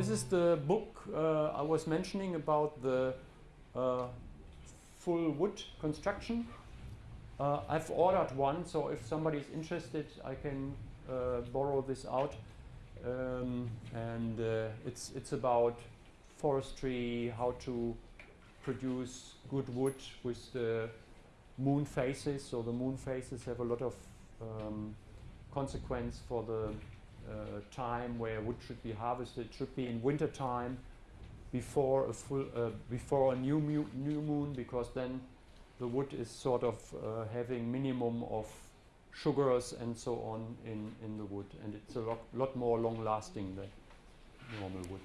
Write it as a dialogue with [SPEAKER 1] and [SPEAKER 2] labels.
[SPEAKER 1] This is the book uh, I was mentioning about the uh, full wood construction. Uh, I've ordered one, so if somebody is interested, I can uh, borrow this out. Um, and uh, it's it's about forestry, how to produce good wood with the moon phases. So the moon phases have a lot of um, consequence for the time where wood should be harvested. It should be in winter time before a full uh, before a new new moon because then the wood is sort of uh, having minimum of sugars and so on in in the wood and it's a lot lot more long lasting than normal wood.